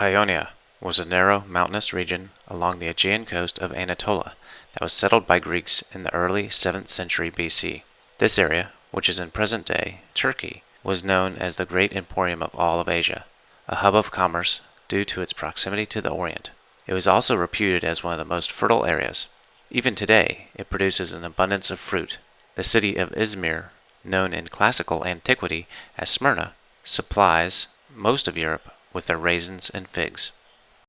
Ionia was a narrow mountainous region along the Aegean coast of Anatolia that was settled by Greeks in the early 7th century BC. This area, which is in present-day Turkey, was known as the great emporium of all of Asia, a hub of commerce due to its proximity to the Orient. It was also reputed as one of the most fertile areas. Even today, it produces an abundance of fruit. The city of Izmir, known in classical antiquity as Smyrna, supplies most of Europe with their raisins and figs.